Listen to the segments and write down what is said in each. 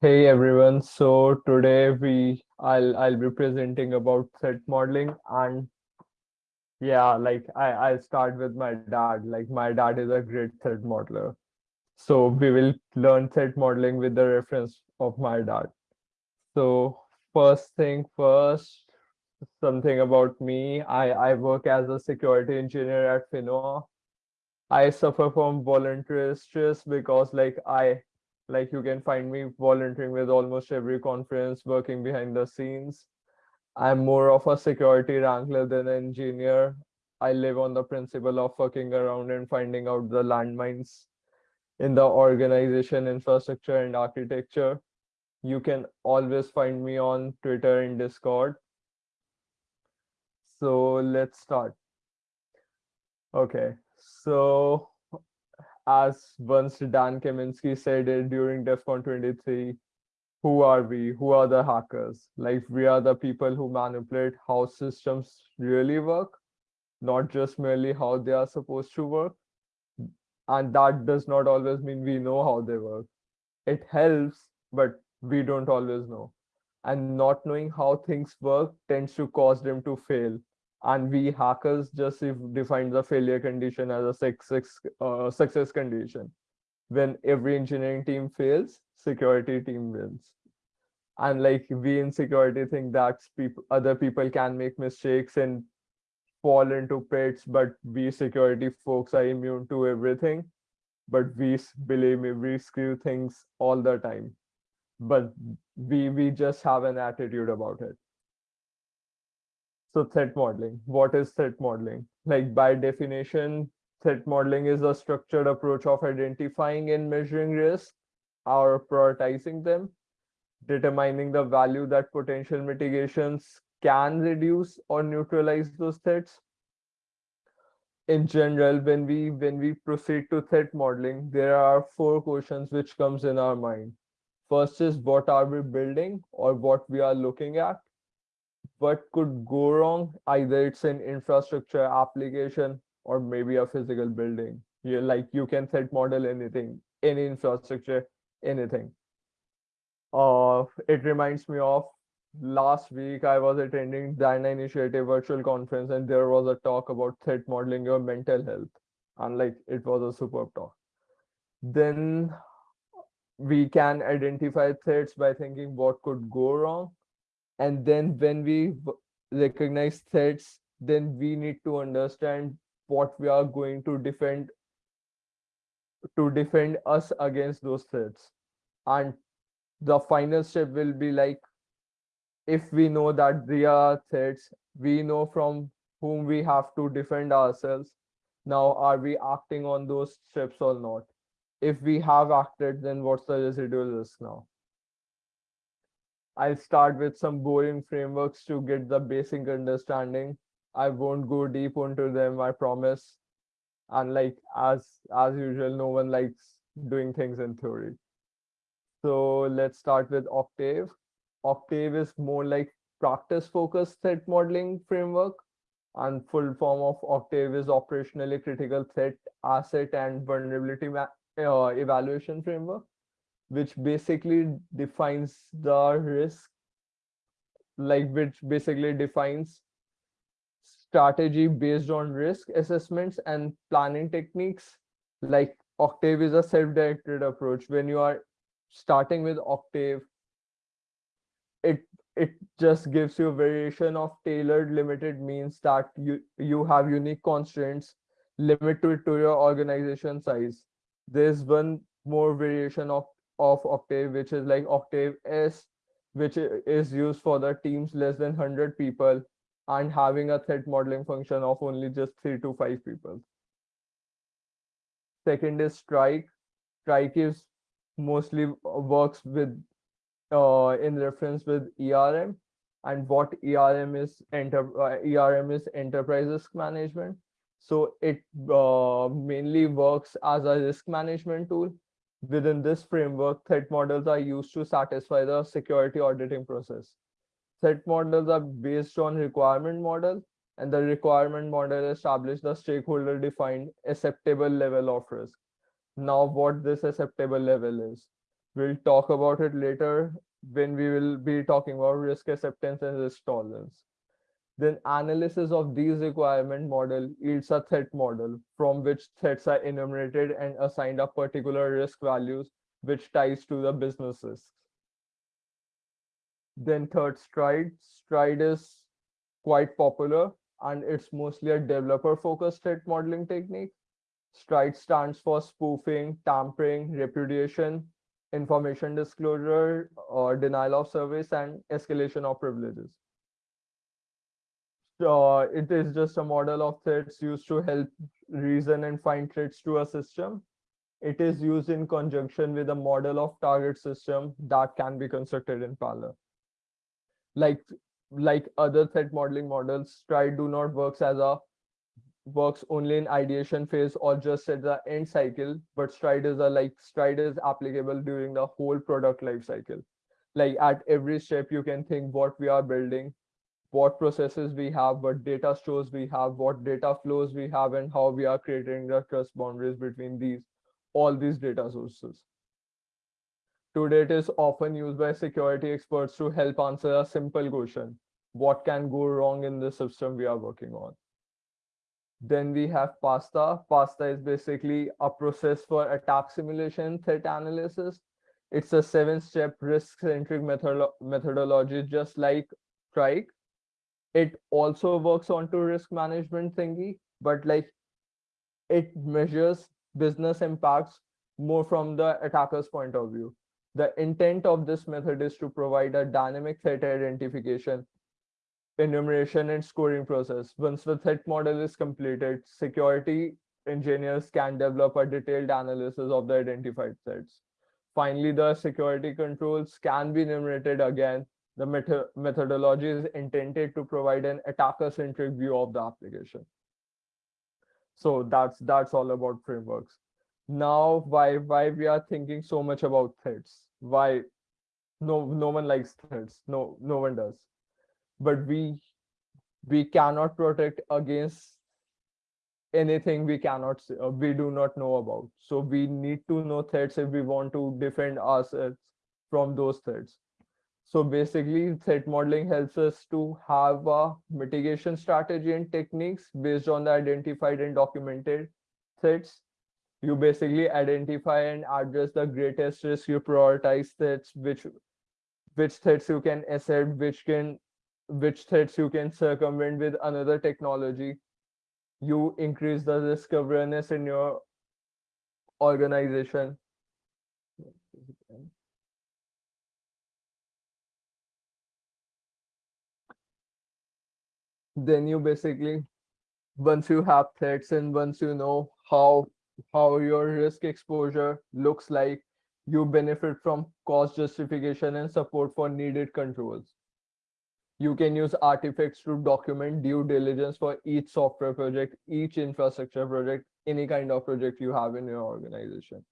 Hey everyone, so today we I'll I'll be presenting about threat modeling and yeah, like I I'll start with my dad. Like my dad is a great threat modeler. So we will learn threat modeling with the reference of my dad. So first thing first, something about me. I I work as a security engineer at Finoa. I suffer from voluntary stress because like I like you can find me volunteering with almost every conference, working behind the scenes. I'm more of a security wrangler than an engineer. I live on the principle of fucking around and finding out the landmines in the organization, infrastructure, and architecture. You can always find me on Twitter and Discord. So let's start. Okay, so as once Dan Kaminsky said it during DEFCON 23, who are we? Who are the hackers? Like we are the people who manipulate how systems really work, not just merely how they are supposed to work. And that does not always mean we know how they work. It helps, but we don't always know. And not knowing how things work tends to cause them to fail and we hackers just define the failure condition as a success uh, success condition. When every engineering team fails security team wins. And like we in security think that people other people can make mistakes and fall into pits but we security folks are immune to everything. But we believe we screw things all the time. But we we just have an attitude about it so threat modeling, what is threat modeling? Like by definition, threat modeling is a structured approach of identifying and measuring risk or prioritizing them, determining the value that potential mitigations can reduce or neutralize those threats. In general, when we when we proceed to threat modeling, there are four questions which comes in our mind. First is what are we building or what we are looking at? What could go wrong either it's an infrastructure application or maybe a physical building. You like you can threat model anything any infrastructure anything. Uh it reminds me of last week i was attending Diana initiative virtual conference and there was a talk about threat modeling your mental health and like it was a superb talk. Then we can identify threats by thinking what could go wrong and then when we recognize threats then we need to understand what we are going to defend to defend us against those threats. And the final step will be like if we know that there are threats we know from whom we have to defend ourselves. Now are we acting on those steps or not? If we have acted then what's the residual risk now I'll start with some boring frameworks to get the basic understanding. I won't go deep into them, I promise. And like as as usual, no one likes doing things in theory. So let's start with Octave. Octave is more like practice focused threat modeling framework and full form of Octave is operationally critical threat asset and vulnerability uh, evaluation framework which basically defines the risk like which basically defines strategy based on risk assessments and planning techniques. Like octave is a self-directed approach. When you are starting with octave it it just gives you a variation of tailored limited means that you you have unique constraints limited to, to your organization size. There's one more variation of of Octave, which is like Octave S, which is used for the teams less than 100 people and having a threat modeling function of only just three to five people. Second is Strike. Strike is mostly works with uh, in reference with ERM and what ERM is enter uh, ERM is enterprise risk management. So it uh, mainly works as a risk management tool Within this framework, threat models are used to satisfy the security auditing process. Threat models are based on requirement model and the requirement model establishes the stakeholder defined acceptable level of risk. Now what this acceptable level is, We'll talk about it later when we will be talking about risk acceptance and risk tolerance. Then analysis of these requirement model yields a threat model from which threats are enumerated and assigned a particular risk values which ties to the business risks. Then third stride, stride is quite popular and it's mostly a developer focused threat modeling technique. Stride stands for spoofing, tampering, repudiation, information disclosure, or denial of service and escalation of privileges uh, it is just a model of threats used to help reason and find threats to a system. It is used in conjunction with a model of target system that can be constructed in parallel. Like like other threat modeling models, Stride do not works as a works only in ideation phase or just at the end cycle, but Stride is a like Stride is applicable during the whole product life cycle. Like at every step, you can think what we are building, what processes we have, what data stores we have, what data flows we have, and how we are creating the trust boundaries between these, all these data sources. Today, it is often used by security experts to help answer a simple question. What can go wrong in the system we are working on? Then we have PASTA. PASTA is basically a process for attack simulation threat analysis. It's a seven-step risk-centric methodology, just like Strike, it also works onto risk management thingy, but like it measures business impacts more from the attacker's point of view. The intent of this method is to provide a dynamic threat identification, enumeration, and scoring process. Once the threat model is completed, security engineers can develop a detailed analysis of the identified threats. Finally, the security controls can be enumerated again the method methodology is intended to provide an attacker-centric view of the application. So that's that's all about frameworks. Now, why why we are thinking so much about threats? Why no no one likes threats? No no one does. But we we cannot protect against anything we cannot uh, we do not know about. So we need to know threats if we want to defend ourselves from those threats so basically, threat modeling helps us to have a mitigation strategy and techniques based on the identified and documented threats. You basically identify and address the greatest risk. You prioritize threats, which which threats you can assert, which can which threats you can circumvent with another technology. You increase the risk awareness in your organization then you basically once you have threats and once you know how how your risk exposure looks like you benefit from cost justification and support for needed controls. You can use artifacts to document due diligence for each software project each infrastructure project any kind of project you have in your organization.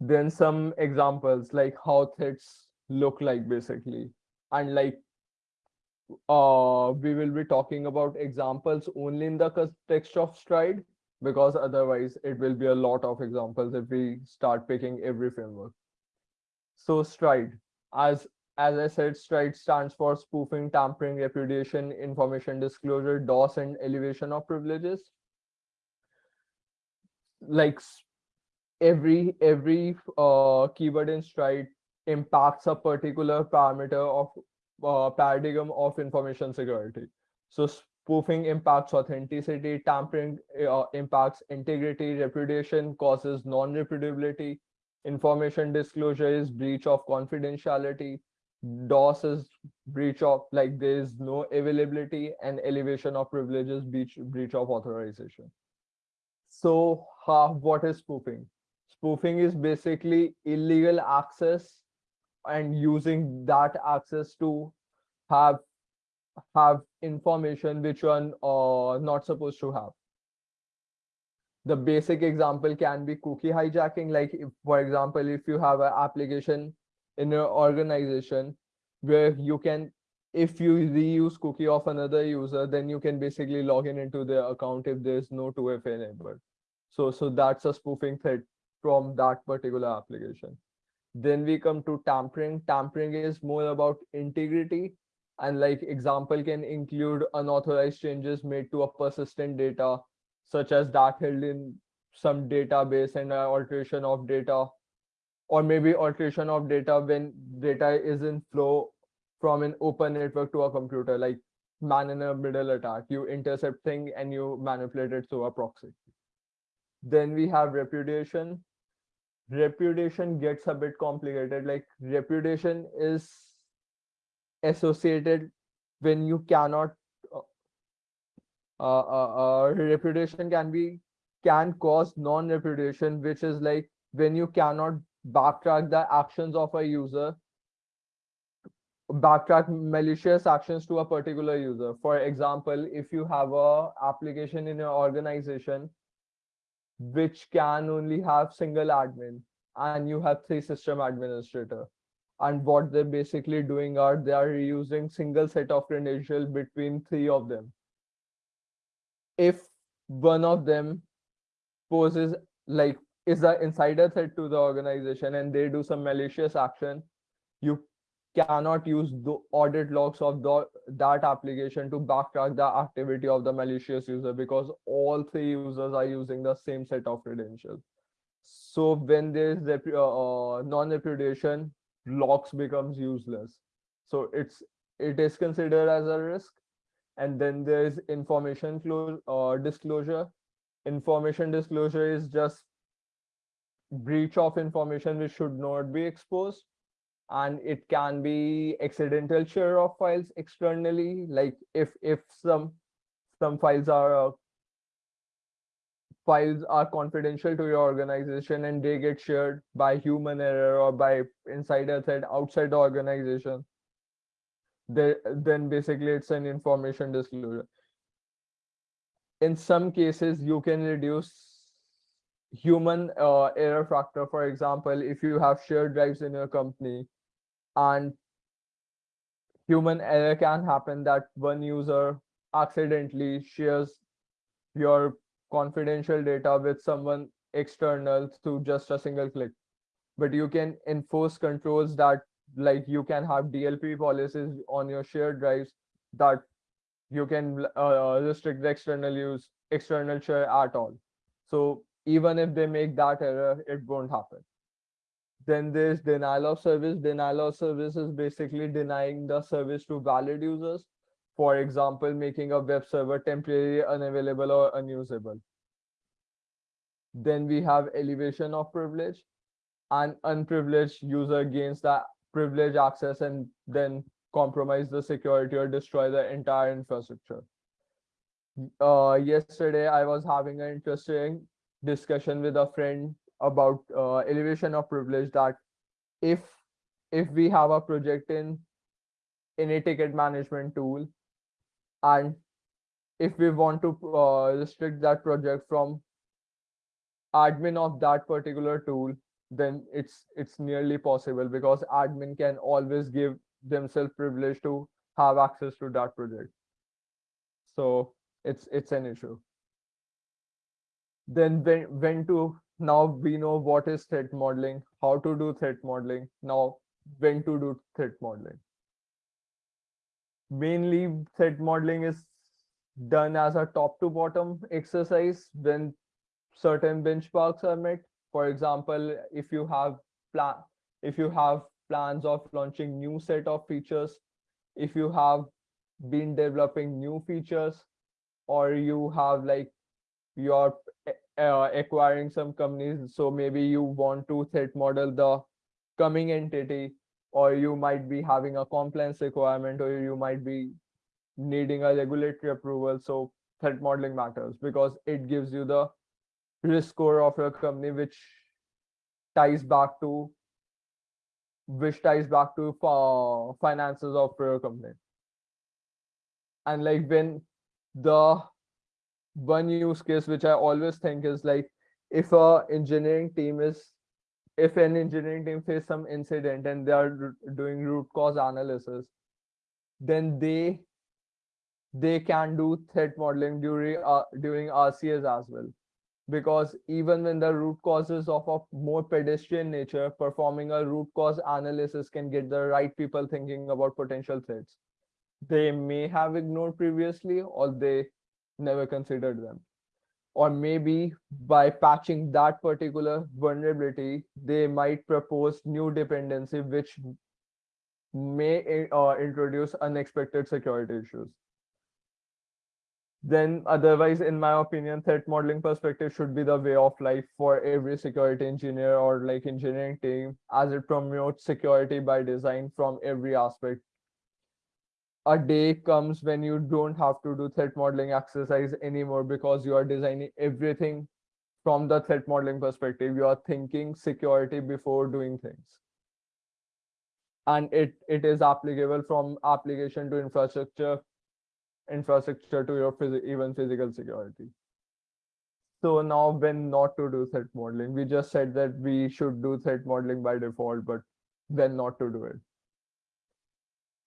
Then some examples like how threats look like basically. And like uh, we will be talking about examples only in the context of stride because otherwise it will be a lot of examples if we start picking every framework. So stride, as as I said, stride stands for spoofing, tampering, repudiation, information disclosure, DOS, and elevation of privileges. Like every every uh, keyword in stride impacts a particular parameter of uh, paradigm of information security. So spoofing impacts authenticity, tampering uh, impacts integrity, repudiation causes non-repudiability, information disclosure is breach of confidentiality, DOS is breach of like there is no availability and elevation of privileges breach breach of authorization. So uh, what is spoofing? Spoofing is basically illegal access and using that access to have have information which one are uh, not supposed to have the basic example can be cookie hijacking like if, for example if you have an application in your organization where you can if you reuse cookie of another user then you can basically log in into their account if there's no 2fa enabled so so that's a spoofing threat from that particular application. Then we come to tampering. Tampering is more about integrity. And like example can include unauthorized changes made to a persistent data such as that held in some database and alteration of data. Or maybe alteration of data when data is in flow from an open network to a computer like man in a middle attack. You intercept thing and you manipulate it through a proxy. Then we have repudiation repudiation gets a bit complicated. Like repudiation is associated when you cannot uh, uh, uh, uh repudiation can be can cause non-repudiation which is like when you cannot backtrack the actions of a user backtrack malicious actions to a particular user. For example if you have a application in your organization which can only have single admin and you have three system administrator. And what they're basically doing are they are using single set of credentials between three of them. If one of them poses like is an insider threat to the organization and they do some malicious action you cannot use the audit logs of the that application to backtrack the activity of the malicious user because all three users are using the same set of credentials. So when there is uh, uh, non-repudiation logs becomes useless. So it's it is considered as a risk. And then there is information uh, disclosure. Information disclosure is just breach of information which should not be exposed and it can be accidental share of files externally like if if some some files are uh, files are confidential to your organization and they get shared by human error or by insider threat outside the organization they, then basically it's an information disclosure. In some cases you can reduce human uh, error factor. For example if you have shared drives in your company and human error can happen that one user accidentally shares your confidential data with someone external through just a single click. But you can enforce controls that like you can have dlp policies on your shared drives that you can uh, restrict the external use external share at all. So even if they make that error it won't happen then there's denial of service. Denial of service is basically denying the service to valid users. For example, making a web server temporarily unavailable or unusable. Then we have elevation of privilege. An unprivileged user gains the privilege access and then compromise the security or destroy the entire infrastructure. Uh, yesterday, I was having an interesting discussion with a friend about uh, elevation of privilege that if if we have a project in in a ticket management tool and if we want to uh, restrict that project from admin of that particular tool then it's it's nearly possible because admin can always give themselves privilege to have access to that project. So it's it's an issue. Then when when to now we know what is threat modeling, how to do threat modeling, now when to do threat modeling. Mainly threat modeling is done as a top to bottom exercise when certain benchmarks are met. For example, if you have plan, if you have plans of launching new set of features, if you have been developing new features, or you have like your uh, acquiring some companies. So maybe you want to threat model the coming entity or you might be having a compliance requirement or you might be needing a regulatory approval. So threat modeling matters because it gives you the risk score of your company which ties back to which ties back to uh, finances of your company. And like when the one use case which I always think is like if a engineering team is if an engineering team face some incident and they are doing root cause analysis, then they they can do threat modeling during uh, during RCAs as well. because even when the root causes of a more pedestrian nature, performing a root cause analysis can get the right people thinking about potential threats. They may have ignored previously or they never considered them. Or maybe by patching that particular vulnerability, they might propose new dependency which may uh, introduce unexpected security issues then otherwise in my opinion threat modeling perspective should be the way of life for every security engineer or like engineering team as it promotes security by design from every aspect a day comes when you don't have to do threat modeling exercise anymore because you are designing everything from the threat modeling perspective you are thinking security before doing things and it it is applicable from application to infrastructure infrastructure to your phys- even physical security. So now when not to do threat modeling, we just said that we should do threat modeling by default, but when not to do it.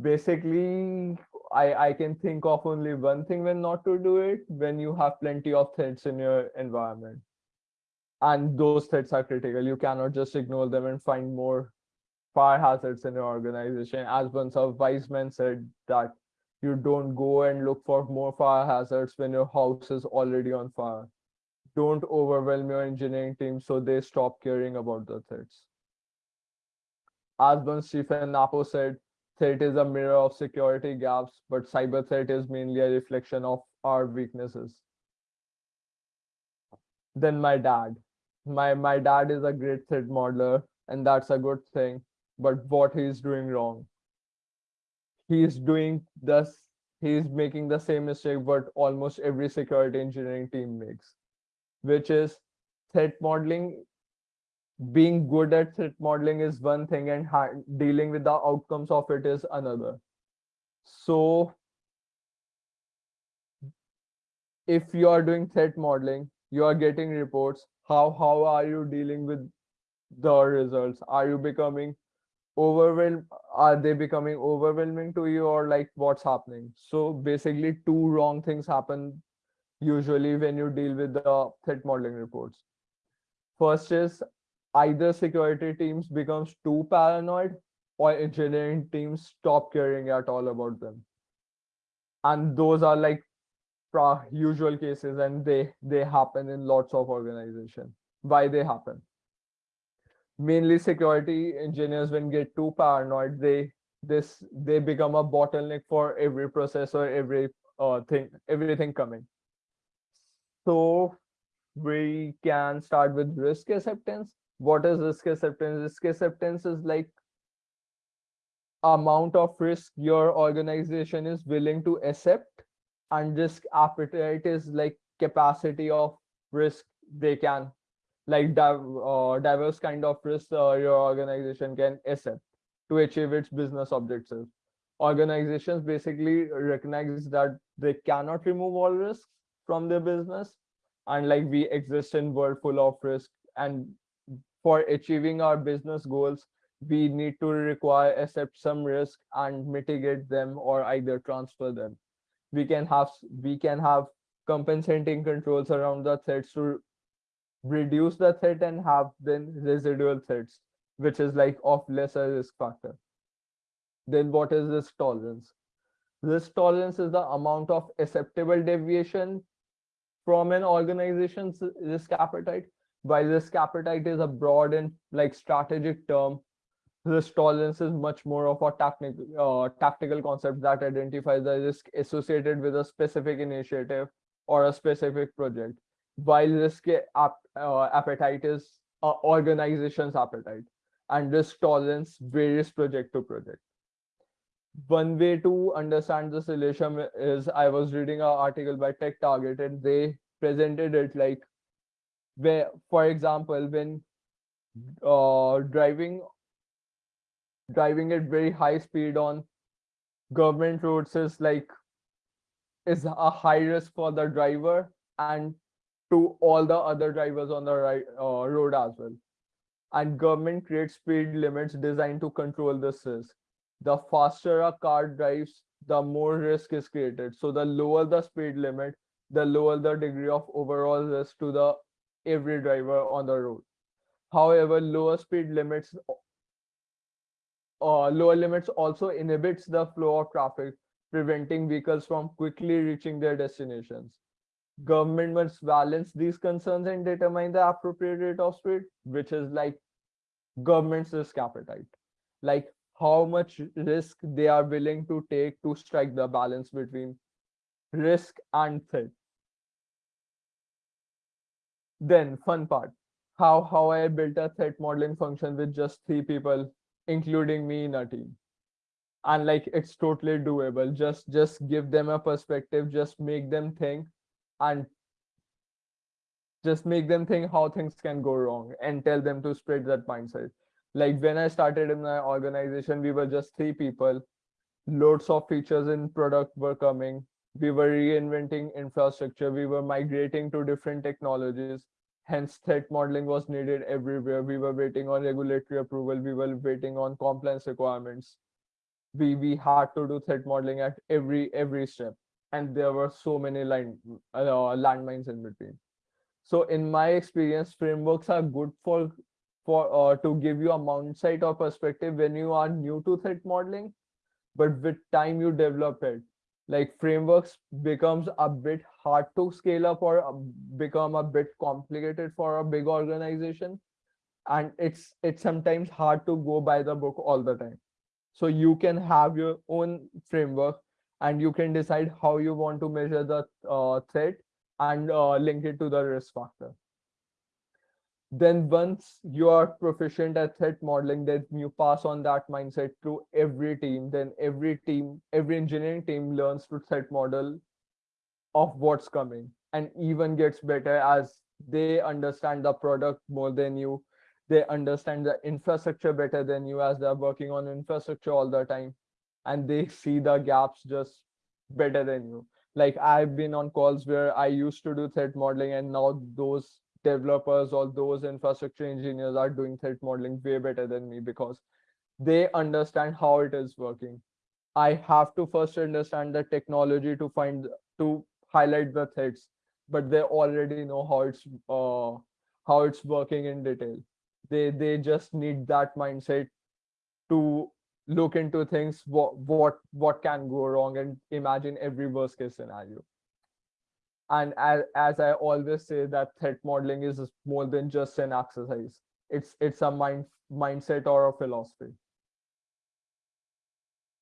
Basically, I, I can think of only one thing when not to do it, when you have plenty of threats in your environment. And those threats are critical. You cannot just ignore them and find more fire hazards in your organization. As once a wise man said that you don't go and look for more fire hazards when your house is already on fire. Don't overwhelm your engineering team so they stop caring about the threats. As one Stephen Nappo said, threat is a mirror of security gaps, but cyber threat is mainly a reflection of our weaknesses. Then my dad. My my dad is a great threat modeler, and that's a good thing. But what he's doing wrong he's doing this he's making the same mistake what almost every security engineering team makes which is threat modeling being good at threat modeling is one thing and dealing with the outcomes of it is another. So if you are doing threat modeling you are getting reports how how are you dealing with the results? Are you becoming overwhelmed are they becoming overwhelming to you or like what's happening? So basically two wrong things happen usually when you deal with the threat modeling reports. First is either security teams becomes too paranoid or engineering teams stop caring at all about them. And those are like usual cases and they they happen in lots of organization why they happen? Mainly security engineers when get too paranoid they this they become a bottleneck for every processor every uh, thing everything coming. So we can start with risk acceptance what is risk acceptance risk acceptance is like amount of risk your organization is willing to accept and risk appetite is like capacity of risk they can like uh, diverse kind of risk uh, your organization can accept to achieve its business objectives. Organizations basically recognize that they cannot remove all risks from their business, and like we exist in world full of risk, and for achieving our business goals, we need to require accept some risk and mitigate them or either transfer them. We can have we can have compensating controls around the threats to reduce the threat and have then residual threats, which is like of lesser risk factor. Then what is risk tolerance? Risk tolerance is the amount of acceptable deviation from an organization's risk appetite. While risk appetite is a broad and like strategic term, risk tolerance is much more of a technical uh, tactical concept that identifies the risk associated with a specific initiative or a specific project while risk ap uh, appetite is uh, organization's appetite and risk tolerance varies project to project. One way to understand this relation is I was reading an article by Tech Target and they presented it like where, for example, when uh, driving driving at very high speed on government roads is like is a high risk for the driver and to all the other drivers on the right uh, road as well. And government creates speed limits designed to control this risk. The faster a car drives, the more risk is created. So the lower the speed limit, the lower the degree of overall risk to the every driver on the road. However, lower speed limits uh, lower limits also inhibits the flow of traffic, preventing vehicles from quickly reaching their destinations. Government must balance these concerns and determine the appropriate rate of speed, which is like government's risk appetite. Like how much risk they are willing to take to strike the balance between risk and threat. Then fun part, how how I built a threat modeling function with just three people including me in a team. And like it's totally doable. Just just give them a perspective. Just make them think and just make them think how things can go wrong and tell them to spread that mindset. Like when i started in my organization we were just three people. Loads of features in product were coming we were reinventing infrastructure we were migrating to different technologies Hence, threat modeling was needed everywhere. We were waiting on regulatory approval. We were waiting on compliance requirements. We we had to do threat modeling at every every step, and there were so many line uh, landmines in between. So, in my experience, frameworks are good for for uh, to give you a mindset or perspective when you are new to threat modeling, but with time you develop it like frameworks becomes a bit hard to scale up or uh, become a bit complicated for a big organization. And it's it's sometimes hard to go by the book all the time. So you can have your own framework and you can decide how you want to measure the uh, threat and uh, link it to the risk factor then once you are proficient at threat modeling then you pass on that mindset to every team. Then every team every engineering team learns to threat model of what's coming and even gets better as they understand the product more than you. They understand the infrastructure better than you as they're working on infrastructure all the time. And they see the gaps just better than you. Like i've been on calls where i used to do threat modeling and now those developers or those infrastructure engineers are doing threat modeling way better than me because they understand how it is working. I have to first understand the technology to find to highlight the threats, but they already know how it's uh, how it's working in detail. They they just need that mindset to look into things what what what can go wrong and imagine every worst case scenario and as, as i always say that threat modeling is more than just an exercise. It's it's a mind mindset or a philosophy.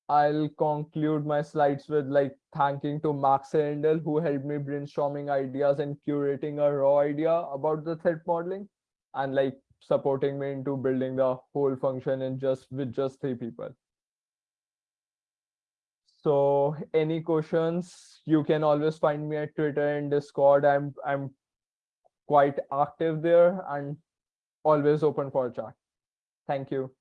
I'll conclude my slides with like thanking to max Rendell, who helped me brainstorming ideas and curating a raw idea about the threat modeling and like supporting me into building the whole function in just with just three people so any questions, you can always find me at Twitter and Discord. I'm I'm quite active there and always open for chat. Thank you.